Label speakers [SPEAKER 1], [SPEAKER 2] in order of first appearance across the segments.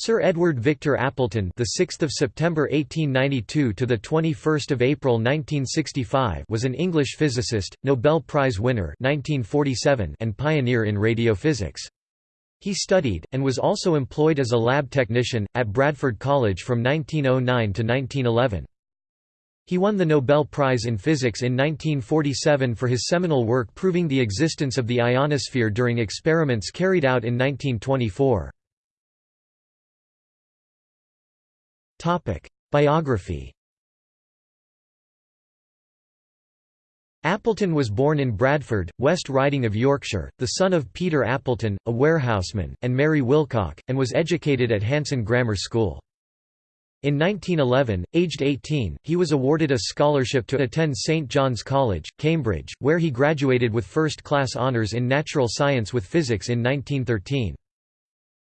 [SPEAKER 1] Sir Edward Victor Appleton, the 6th of September 1892 to the 21st of April 1965, was an English physicist, Nobel Prize winner 1947, and pioneer in radiophysics. He studied and was also employed as a lab technician at Bradford College from 1909 to 1911. He won the Nobel Prize in Physics in 1947 for his seminal work proving the existence of the ionosphere during experiments carried out in 1924. Biography Appleton was born in Bradford, West Riding of Yorkshire, the son of Peter Appleton, a warehouseman, and Mary Wilcock, and was educated at Hanson Grammar School. In 1911, aged 18, he was awarded a scholarship to attend St John's College, Cambridge, where he graduated with first-class honours in natural science with physics in 1913.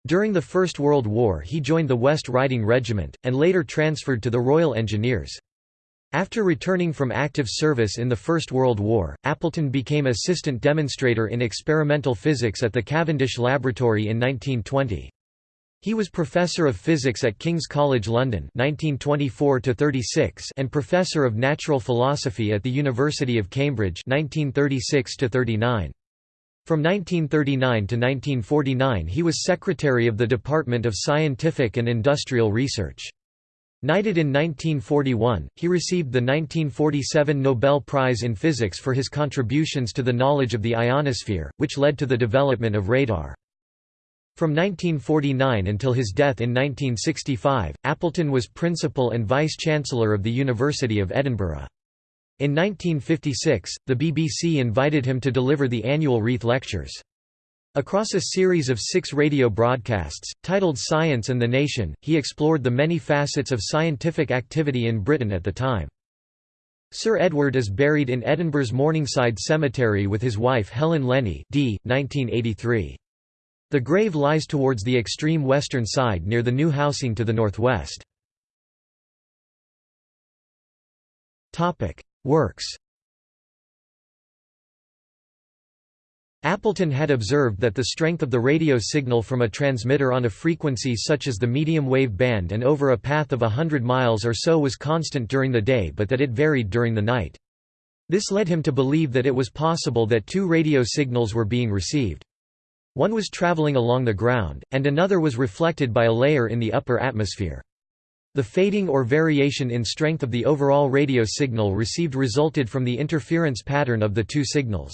[SPEAKER 1] During the First World War he joined the West Riding Regiment, and later transferred to the Royal Engineers. After returning from active service in the First World War, Appleton became assistant demonstrator in experimental physics at the Cavendish Laboratory in 1920. He was Professor of Physics at King's College London 1924 and Professor of Natural Philosophy at the University of Cambridge 1936 -39. From 1939 to 1949 he was secretary of the Department of Scientific and Industrial Research. Knighted in 1941, he received the 1947 Nobel Prize in Physics for his contributions to the knowledge of the ionosphere, which led to the development of radar. From 1949 until his death in 1965, Appleton was principal and vice-chancellor of the University of Edinburgh. In 1956, the BBC invited him to deliver the annual Reith Lectures. Across a series of six radio broadcasts, titled Science and the Nation, he explored the many facets of scientific activity in Britain at the time. Sir Edward is buried in Edinburgh's Morningside Cemetery with his wife Helen Lennie d. 1983. The grave lies towards the extreme western side near the new housing to the northwest. Works Appleton had observed that the strength of the radio signal from a transmitter on a frequency such as the medium wave band and over a path of a hundred miles or so was constant during the day but that it varied during the night. This led him to believe that it was possible that two radio signals were being received. One was traveling along the ground, and another was reflected by a layer in the upper atmosphere. The fading or variation in strength of the overall radio signal received resulted from the interference pattern of the two signals.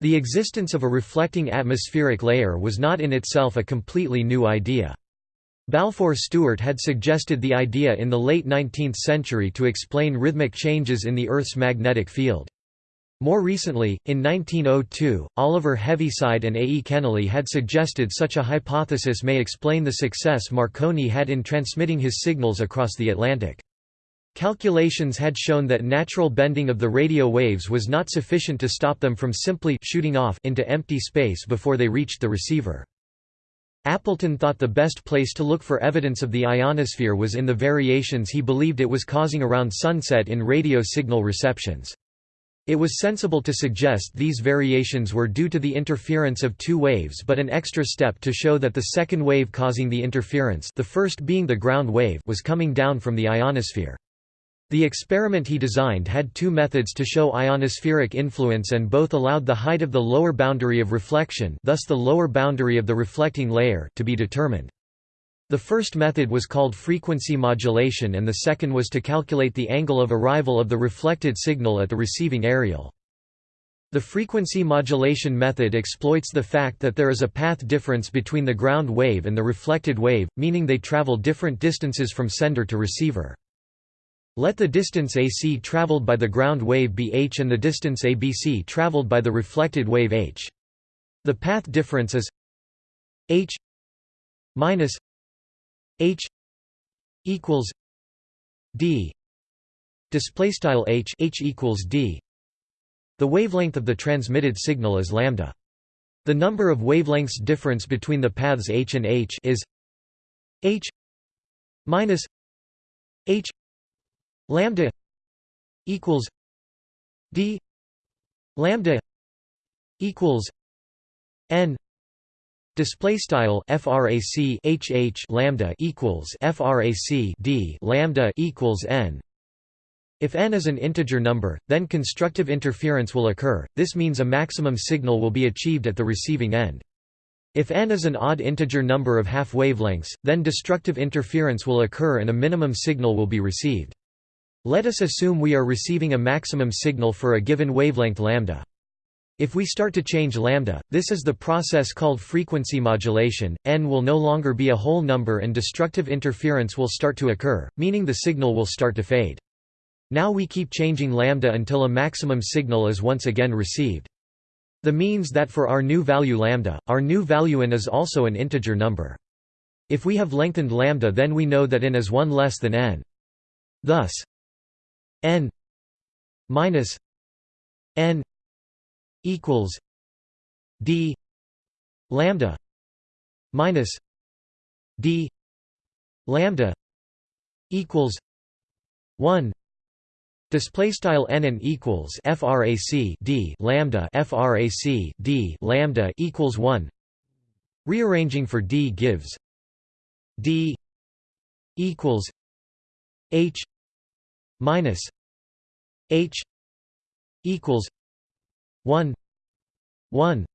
[SPEAKER 1] The existence of a reflecting atmospheric layer was not in itself a completely new idea. Balfour Stewart had suggested the idea in the late 19th century to explain rhythmic changes in the Earth's magnetic field. More recently, in 1902, Oliver Heaviside and A. E. Kennelly had suggested such a hypothesis may explain the success Marconi had in transmitting his signals across the Atlantic. Calculations had shown that natural bending of the radio waves was not sufficient to stop them from simply shooting off into empty space before they reached the receiver. Appleton thought the best place to look for evidence of the ionosphere was in the variations he believed it was causing around sunset in radio signal receptions. It was sensible to suggest these variations were due to the interference of two waves but an extra step to show that the second wave causing the interference the first being the ground wave was coming down from the ionosphere. The experiment he designed had two methods to show ionospheric influence and both allowed the height of the lower boundary of reflection thus the lower boundary of the reflecting layer to be determined. The first method was called frequency modulation and the second was to calculate the angle of arrival of the reflected signal at the receiving aerial. The frequency modulation method exploits the fact that there is a path difference between the ground wave and the reflected wave, meaning they travel different distances from sender to receiver. Let the distance AC traveled by the ground wave be h and the distance ABC traveled by the reflected wave h. The path difference is h minus h equals d. Display style h h equals d. The wavelength of the transmitted signal is lambda. The number of wavelengths difference between the paths h and h is h minus h lambda equals d lambda equals n Display style frac hh lambda equals frac d lambda equals n. If n is an integer number, then constructive interference will occur. This means a maximum signal will be achieved at the receiving end. If n is an odd integer number of half wavelengths, then destructive interference will occur and a minimum signal will be received. Let us assume we are receiving a maximum signal for a given wavelength lambda. If we start to change lambda, this is the process called frequency modulation, n will no longer be a whole number and destructive interference will start to occur, meaning the signal will start to fade. Now we keep changing lambda until a maximum signal is once again received. The means that for our new value lambda, our new value n is also an integer number. If we have lengthened lambda then we know that n is 1 less than n. Thus n minus n equals d lambda minus d lambda equals 1 display style n equals frac d lambda frac d lambda equals 1 rearranging for d gives d equals h minus h equals 1 1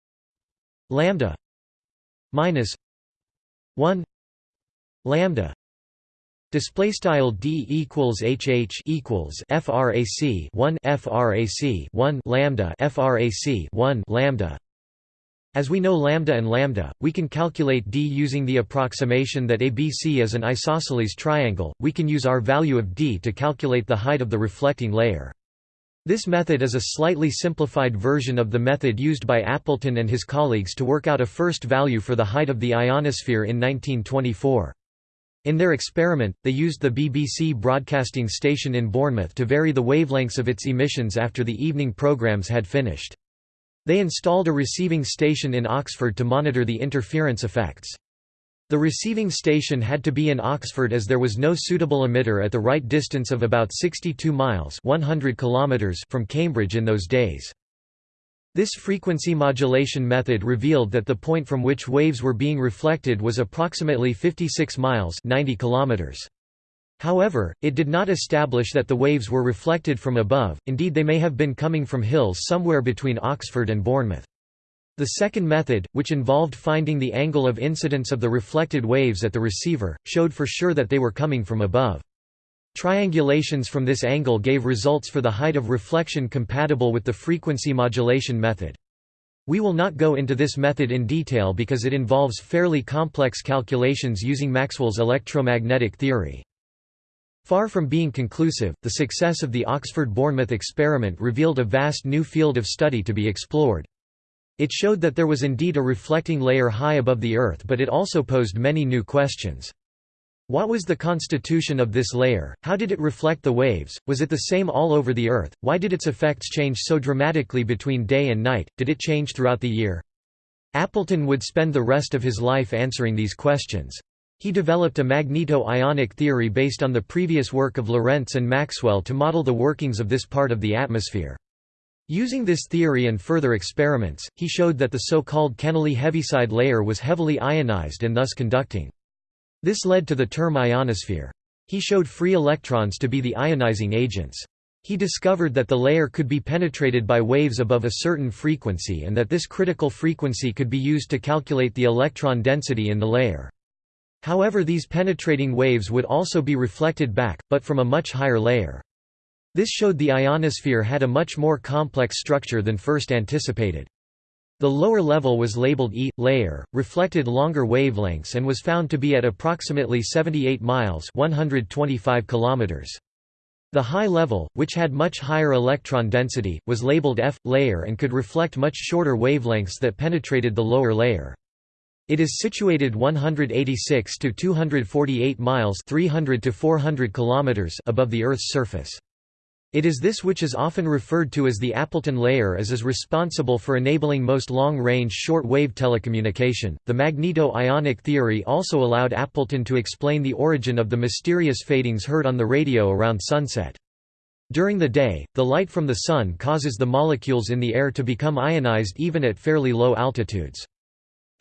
[SPEAKER 1] lambda minus 1 lambda display style d equals hh equals frac 1 frac 1 lambda frac 1 lambda as we know lambda and lambda, we can calculate d using the approximation that ABC is an isosceles triangle. We can use our value of d to calculate the height of the reflecting layer. This method is a slightly simplified version of the method used by Appleton and his colleagues to work out a first value for the height of the ionosphere in 1924. In their experiment, they used the BBC broadcasting station in Bournemouth to vary the wavelengths of its emissions after the evening programmes had finished. They installed a receiving station in Oxford to monitor the interference effects. The receiving station had to be in Oxford as there was no suitable emitter at the right distance of about 62 miles 100 kilometers from Cambridge in those days. This frequency modulation method revealed that the point from which waves were being reflected was approximately 56 miles 90 kilometers. However, it did not establish that the waves were reflected from above, indeed they may have been coming from hills somewhere between Oxford and Bournemouth. The second method, which involved finding the angle of incidence of the reflected waves at the receiver, showed for sure that they were coming from above. Triangulations from this angle gave results for the height of reflection compatible with the frequency modulation method. We will not go into this method in detail because it involves fairly complex calculations using Maxwell's electromagnetic theory. Far from being conclusive, the success of the Oxford-Bournemouth experiment revealed a vast new field of study to be explored. It showed that there was indeed a reflecting layer high above the Earth but it also posed many new questions. What was the constitution of this layer, how did it reflect the waves, was it the same all over the Earth, why did its effects change so dramatically between day and night, did it change throughout the year? Appleton would spend the rest of his life answering these questions. He developed a magneto-ionic theory based on the previous work of Lorentz and Maxwell to model the workings of this part of the atmosphere. Using this theory and further experiments, he showed that the so-called Kennelly heaviside layer was heavily ionized and thus conducting. This led to the term ionosphere. He showed free electrons to be the ionizing agents. He discovered that the layer could be penetrated by waves above a certain frequency and that this critical frequency could be used to calculate the electron density in the layer. However these penetrating waves would also be reflected back, but from a much higher layer. This showed the ionosphere had a much more complex structure than first anticipated. The lower level was labeled E layer, reflected longer wavelengths and was found to be at approximately 78 miles 125 kilometers. The high level, which had much higher electron density, was labeled F layer and could reflect much shorter wavelengths that penetrated the lower layer. It is situated 186 to 248 miles 300 to 400 kilometers above the Earth's surface. It is this which is often referred to as the Appleton layer as is responsible for enabling most long-range short-wave telecommunication. The magneto-ionic theory also allowed Appleton to explain the origin of the mysterious fadings heard on the radio around sunset. During the day, the light from the sun causes the molecules in the air to become ionized even at fairly low altitudes.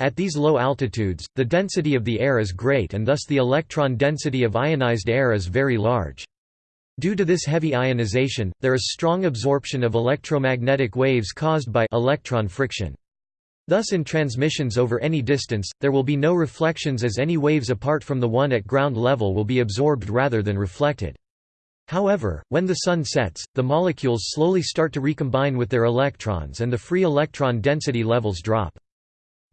[SPEAKER 1] At these low altitudes, the density of the air is great and thus the electron density of ionized air is very large. Due to this heavy ionization, there is strong absorption of electromagnetic waves caused by electron friction. Thus in transmissions over any distance, there will be no reflections as any waves apart from the one at ground level will be absorbed rather than reflected. However, when the Sun sets, the molecules slowly start to recombine with their electrons and the free electron density levels drop.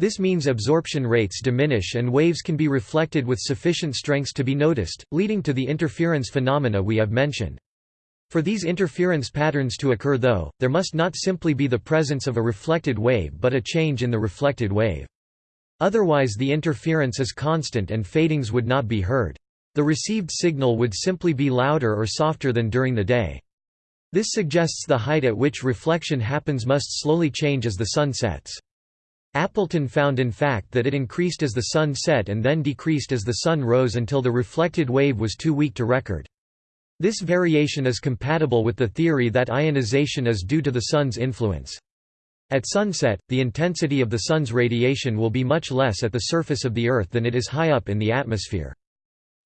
[SPEAKER 1] This means absorption rates diminish and waves can be reflected with sufficient strengths to be noticed, leading to the interference phenomena we have mentioned. For these interference patterns to occur though, there must not simply be the presence of a reflected wave but a change in the reflected wave. Otherwise the interference is constant and fadings would not be heard. The received signal would simply be louder or softer than during the day. This suggests the height at which reflection happens must slowly change as the sun sets. Appleton found in fact that it increased as the sun set and then decreased as the sun rose until the reflected wave was too weak to record. This variation is compatible with the theory that ionization is due to the sun's influence. At sunset, the intensity of the sun's radiation will be much less at the surface of the Earth than it is high up in the atmosphere.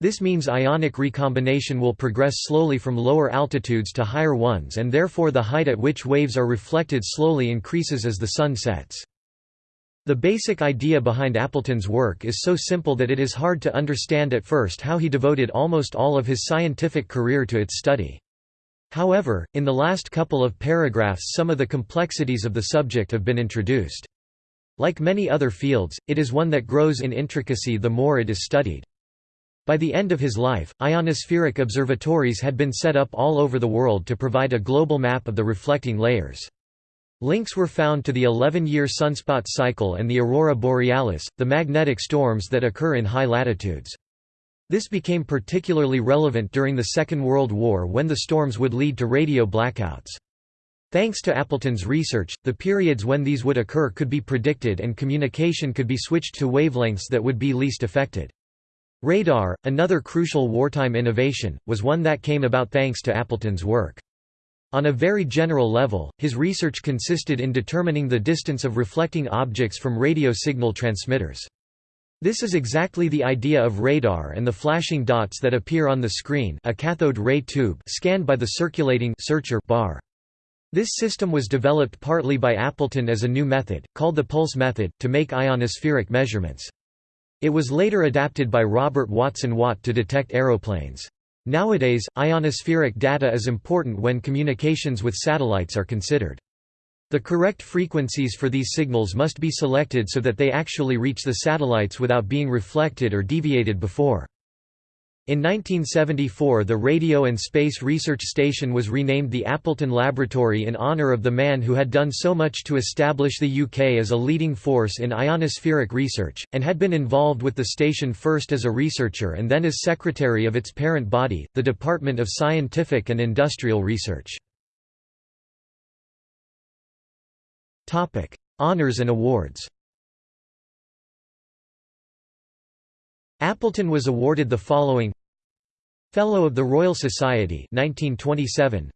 [SPEAKER 1] This means ionic recombination will progress slowly from lower altitudes to higher ones and therefore the height at which waves are reflected slowly increases as the sun sets. The basic idea behind Appleton's work is so simple that it is hard to understand at first how he devoted almost all of his scientific career to its study. However, in the last couple of paragraphs some of the complexities of the subject have been introduced. Like many other fields, it is one that grows in intricacy the more it is studied. By the end of his life, ionospheric observatories had been set up all over the world to provide a global map of the reflecting layers. Links were found to the 11-year sunspot cycle and the aurora borealis, the magnetic storms that occur in high latitudes. This became particularly relevant during the Second World War when the storms would lead to radio blackouts. Thanks to Appleton's research, the periods when these would occur could be predicted and communication could be switched to wavelengths that would be least affected. Radar, another crucial wartime innovation, was one that came about thanks to Appleton's work. On a very general level, his research consisted in determining the distance of reflecting objects from radio signal transmitters. This is exactly the idea of radar and the flashing dots that appear on the screen a cathode ray tube scanned by the circulating searcher bar. This system was developed partly by Appleton as a new method, called the pulse method, to make ionospheric measurements. It was later adapted by Robert Watson Watt to detect aeroplanes. Nowadays, ionospheric data is important when communications with satellites are considered. The correct frequencies for these signals must be selected so that they actually reach the satellites without being reflected or deviated before. In 1974 the Radio and Space Research Station was renamed the Appleton Laboratory in honour of the man who had done so much to establish the UK as a leading force in ionospheric research, and had been involved with the station first as a researcher and then as secretary of its parent body, the Department of Scientific and Industrial Research. Honours and awards Appleton was awarded the following Fellow of the Royal Society 1927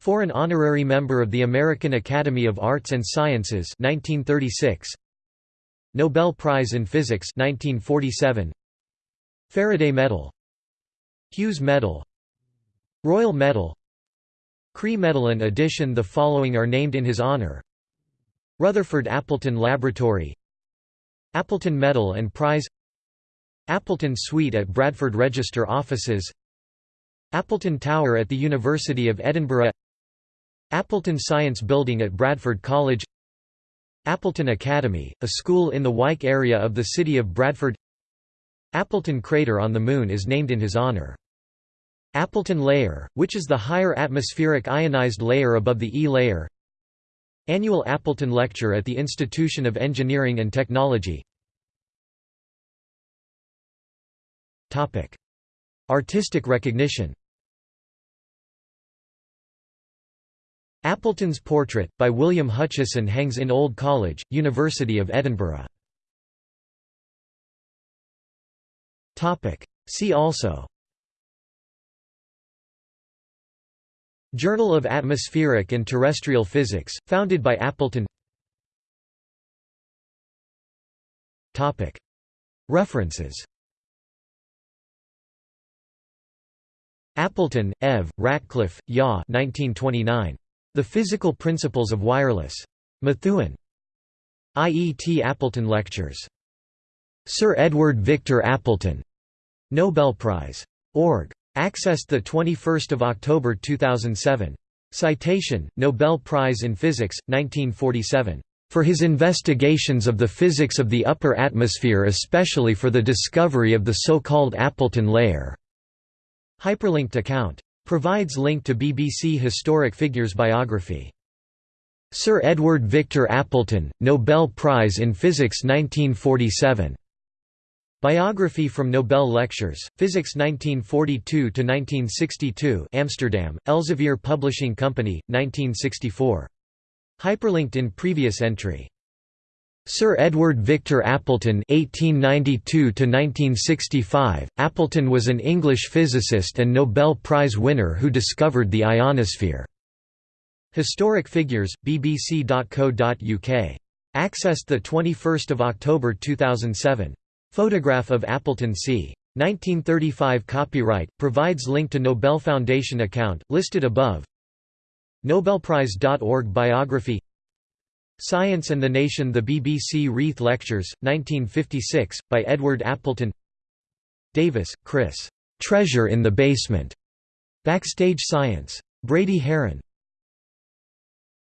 [SPEAKER 1] For an honorary member of the American Academy of Arts and Sciences 1936 Nobel Prize in Physics 1947 Faraday Medal. Hughes Medal. Royal Medal. Chree Medal in addition the following are named in his honor. Rutherford Appleton Laboratory. Appleton Medal and Prize Appleton Suite at Bradford Register Offices Appleton Tower at the University of Edinburgh Appleton Science Building at Bradford College Appleton Academy, a school in the Wyke area of the city of Bradford. Appleton crater on the Moon is named in his honour. Appleton layer, which is the higher atmospheric ionized layer above the E layer. Annual Appleton Lecture at the Institution of Engineering and Technology Artistic recognition. Appleton's portrait, by William Hutchison hangs in Old College, University of Edinburgh. See also. Journal of Atmospheric and Terrestrial Physics, founded by Appleton. References Appleton, Ev, Ratcliffe, Ya 1929. The Physical Principles of Wireless. Methuen. IET Appleton Lectures. Sir Edward Victor Appleton. Nobel Prize. Org. Accessed 21 October 2007. Citation, Nobel Prize in Physics, 1947. For his investigations of the physics of the upper atmosphere especially for the discovery of the so-called Appleton layer. Hyperlinked account. Provides link to BBC Historic Figures biography. Sir Edward Victor Appleton, Nobel Prize in Physics 1947. Biography from Nobel Lectures, Physics 1942–1962 Amsterdam, Elsevier Publishing Company, 1964. Hyperlinked in previous entry. Sir Edward Victor Appleton (1892–1965). Appleton was an English physicist and Nobel Prize winner who discovered the ionosphere. Historic Figures, bbc.co.uk. Accessed 21 October 2007. Photograph of Appleton c. 1935 Copyright, provides link to Nobel Foundation account, listed above Nobelprize.org Biography Science and the Nation The BBC Reith Lectures, 1956, by Edward Appleton Davis, Chris. "'Treasure in the Basement' Backstage Science. Brady Haran.